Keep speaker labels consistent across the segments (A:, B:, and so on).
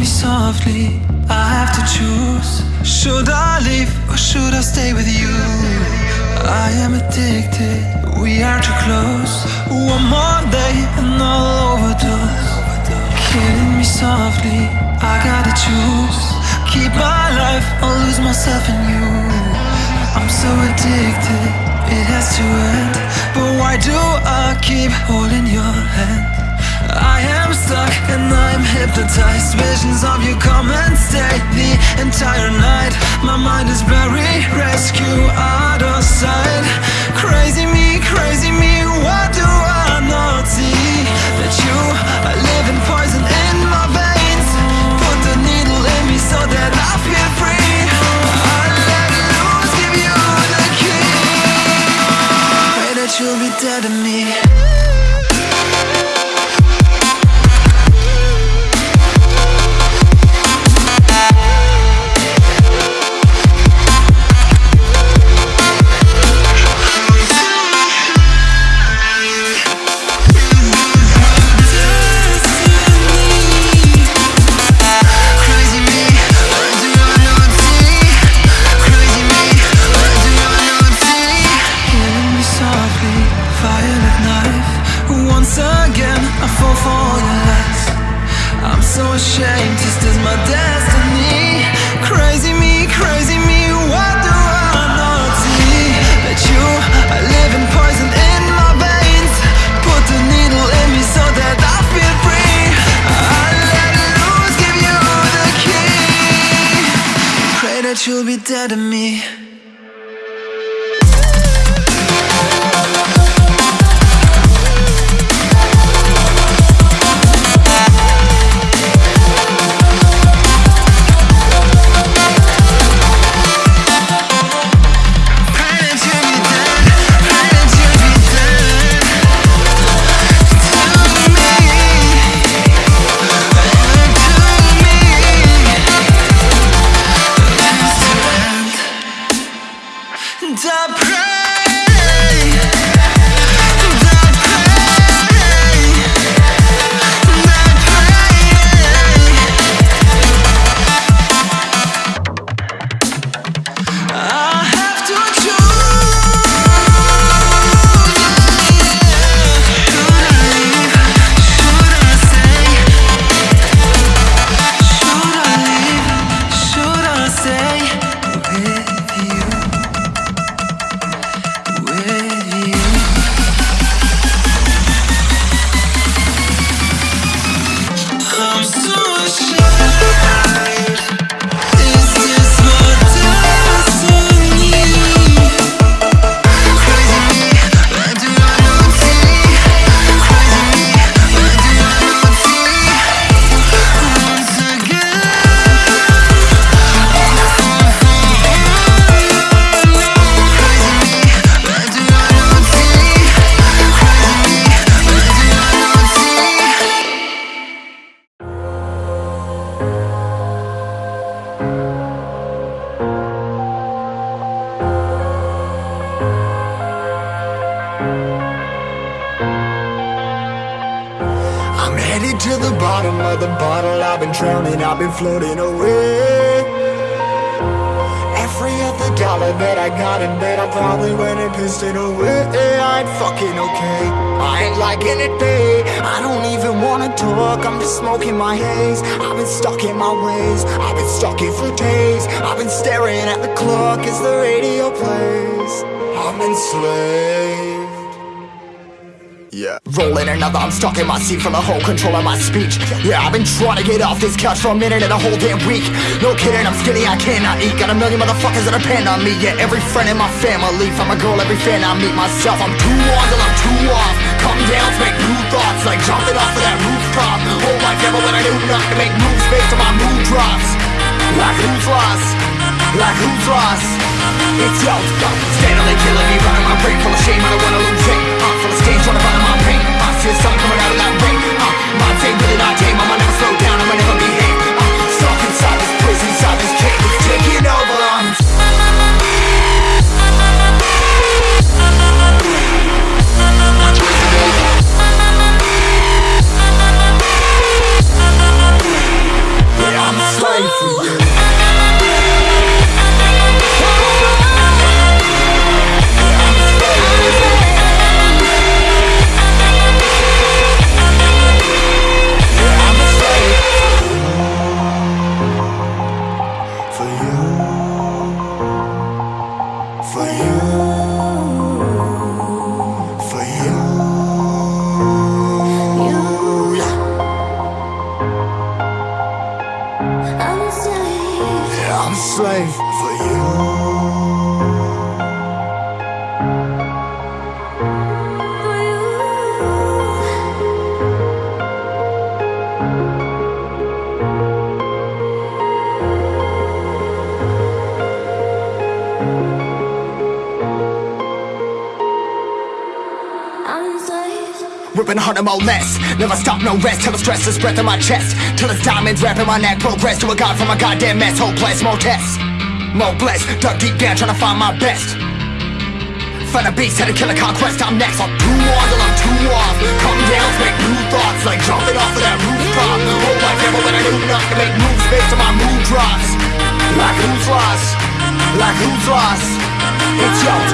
A: me softly. I have to choose. Should I leave or should I stay with you? I am addicted. We are too close. One more day and I'll overdose. Killing me softly. I gotta choose. Keep my life or lose myself in you. I'm so addicted. It has to end. But why do I keep holding your hand? I am stuck and I'm hypnotized. Visions of you come and stay the entire night. My mind is buried, rescue out of sight. Crazy me, crazy me, what do I not see? That you are living poison in my veins. Put the needle in me so that I feel free. You'll be dead to me you'll be dead to me.
B: The bottom of the bottle. I've been drowning, I've been floating away. Every other dollar that I got in bed, I probably went and pissed it away. I ain't fucking okay. I ain't liking it, babe. I don't even wanna talk. I'm just smoking my haze. I've been stuck in my ways. I've been stuck here for days. I've been staring at the clock as the radio plays. I'm enslaved. Yeah. Rolling another, I'm stuck in my seat from the whole control of my speech. Yeah, I've been trying to get off this couch for a minute and a whole damn week. No kidding, I'm skinny, I cannot eat. Got a million motherfuckers that depend on me. Yeah, every friend in my family, from a girl, every fan I meet myself. I'm too on till I'm too off. Come down make new thoughts, like jumping off of that rooftop. Whole life never when I do nothing to make moves based on my mood drops. Like who's lost? Like who's lost? It's yo, steadily killing me, running my brain full of shame. I don't wanna lose it. Uh, full of stage, pain. I see the sun coming out of that rain. Uh, my day really not tame. I'ma never slow More less Never stop, no rest Till the stress is breath in my chest. Till it's diamonds wrapping my neck Progress to a god from a goddamn mess. Hopeless, more tests More blessed Dug deep down trying to find my best. Find a beast, had to kill a conquest I'm next. I'm too on till I'm too off Come down, make new thoughts Like jumping off of that rooftop. Whole life never when I knew not to make moves Based on my mood drops. Like who's lost? Like who's lost? It's yours,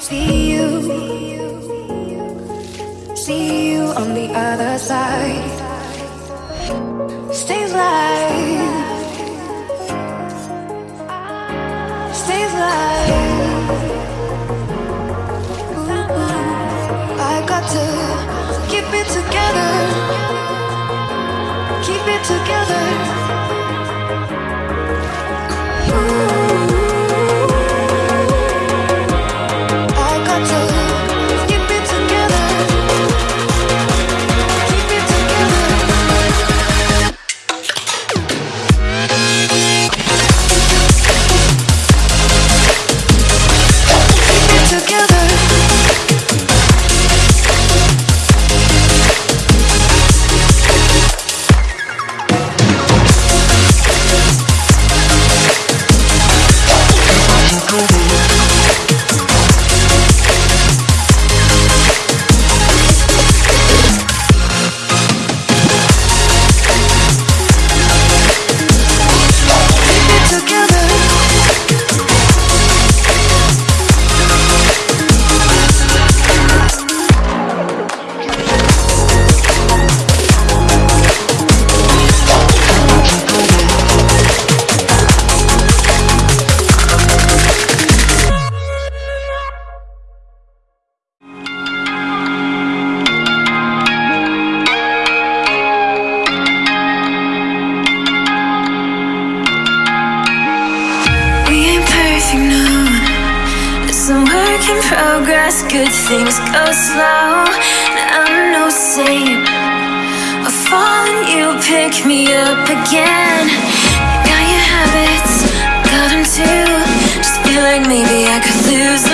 C: See you, see you on the other side. Stay alive, stay alive. I got to keep it together, keep it together.
D: slow I'm no saint. I fall and you pick me up again. You got your habits, got them too. Just feel like maybe I could lose.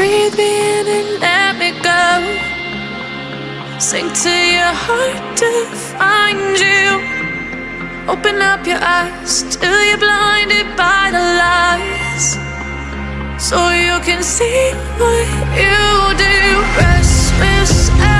D: breathe me in and let me go. Sink to your heart to find you. Open up your eyes till you're blinded by the lies. So you can see what you do. Restless.